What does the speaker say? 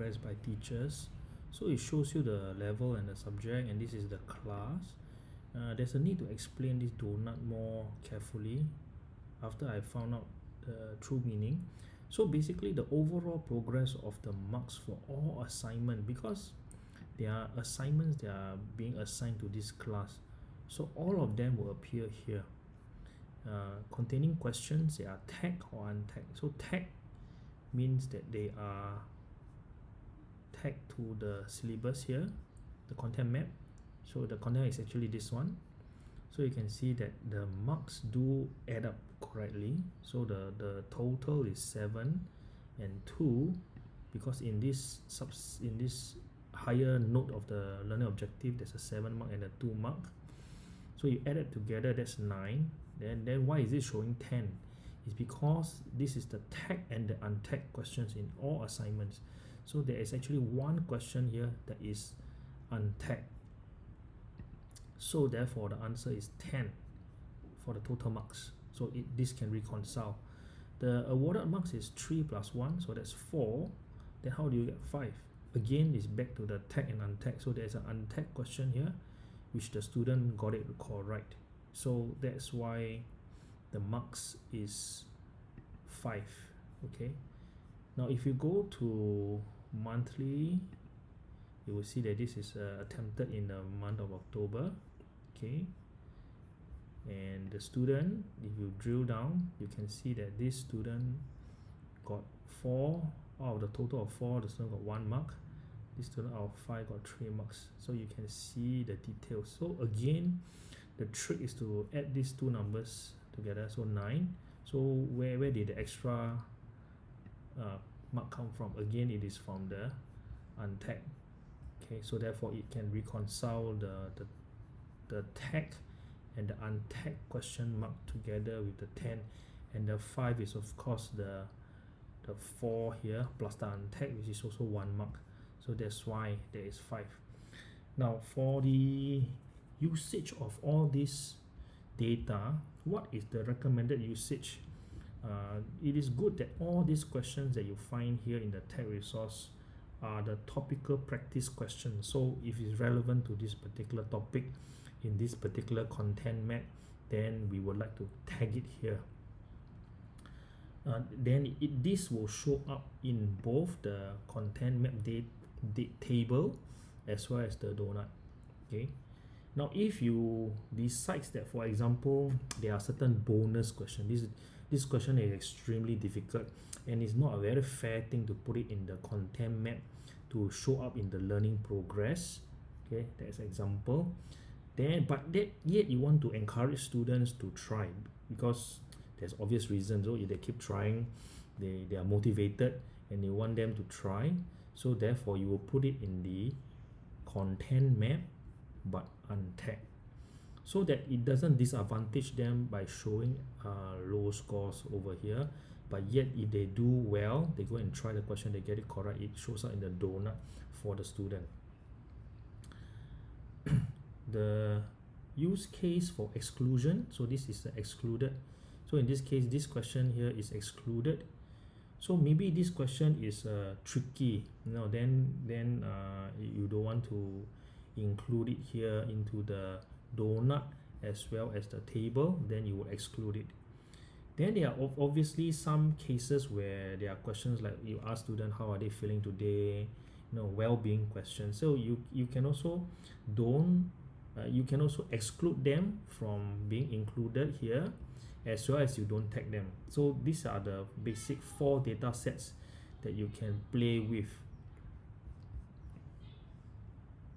by teachers. So it shows you the level and the subject and this is the class. Uh, there's a need to explain this donut more carefully after I found out the true meaning. So basically the overall progress of the marks for all assignment because there are assignments that are being assigned to this class. So all of them will appear here. Uh, containing questions they are tagged or untagged. So tag means that they are tagged to the syllabus here the content map. So the content is actually this one. So you can see that the marks do add up correctly. So the the total is 7 and 2 because in this subs in this higher note of the learning objective there's a 7 mark and a 2 mark. So you add it together that's 9 then then why is it showing 10 it's because this is the tag and the untagged questions in all assignments so there is actually one question here that is untagged. So therefore the answer is 10 for the total marks. So it, this can reconcile. The awarded marks is 3 plus 1 so that's 4 then how do you get 5 again is back to the tag and untagged. So there's an untagged question here which the student got it correct so that's why the marks is 5 okay now if you go to monthly you will see that this is uh, attempted in the month of October okay? And the student if you drill down you can see that this student got four out of the total of four the student got one mark. This student out of five got three marks. So you can see the details. So again the trick is to add these two numbers together. So 9 so where where did the extra uh, mark come from. Again it is from the untagged. Okay so therefore it can reconcile the the, the tag and the untagged question mark together with the 10 and the 5 is of course the the 4 here plus the untagged which is also 1 mark. So that's why there is 5 now for the usage of all this data what is the recommended usage uh, it is good that all these questions that you find here in the tag resource are the topical practice questions. So if it's relevant to this particular topic in this particular content map then we would like to tag it here. Uh, then it, this will show up in both the content map date, date table as well as the donut okay? Now if you decides that for example there are certain bonus questions this this question is extremely difficult and it's not a very fair thing to put it in the content map to show up in the learning progress. Okay that's example. Then but that yet you want to encourage students to try because there's obvious reasons. So if they keep trying they they are motivated and you want them to try. So therefore you will put it in the content map but untagged so that it doesn't disadvantage them by showing uh, low scores over here. But yet if they do well they go and try the question they get it correct it shows up in the donut for the student. The use case for exclusion so this is the excluded. So in this case this question here is excluded. So maybe this question is uh, tricky. You know then then uh, you don't want to include it here into the donut as well as the table then you will exclude it. Then there are obviously some cases where there are questions like you ask student how are they feeling today? You know well-being questions. So you you can also don't uh, you can also exclude them from being included here as well as you don't tag them. So these are the basic four data sets that you can play with